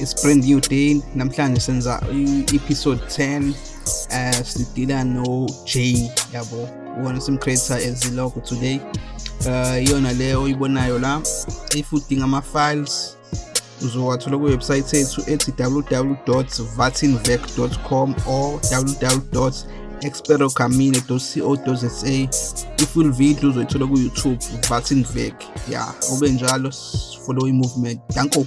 it's brand new day namhlanje senza i-episode 10 uh eh, sidila no J yabo. Wona sim creator ezilogo today. Uh iyona leyo oyibonayo la if udinga ama files uzowathola ku website yethu ethi www.vatinvec.com or www.experocamine.co.za i-full video uzoyithola ku YouTube Vatinvec. Yeah ube njalo follow i-movement. Danko.